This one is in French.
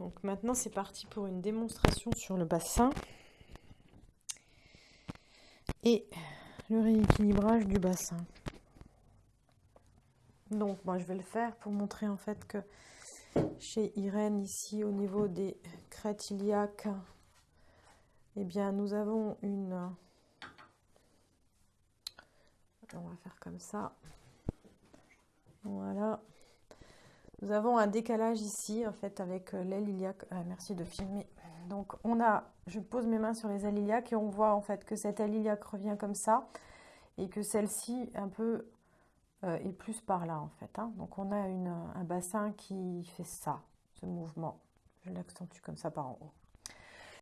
Donc maintenant, c'est parti pour une démonstration sur le bassin et le rééquilibrage du bassin. Donc, moi, je vais le faire pour montrer en fait que chez Irène, ici, au niveau des crêtes iliaques, eh bien, nous avons une... On va faire comme ça. Nous avons un décalage ici, en fait, avec euh, l'aile iliaque. Ah, merci de filmer. Donc, on a, je pose mes mains sur les ailes et on voit, en fait, que cette aile iliaque revient comme ça et que celle-ci, un peu, euh, est plus par là, en fait. Hein. Donc, on a un bassin qui fait ça, ce mouvement. Je l'accentue comme ça par en haut.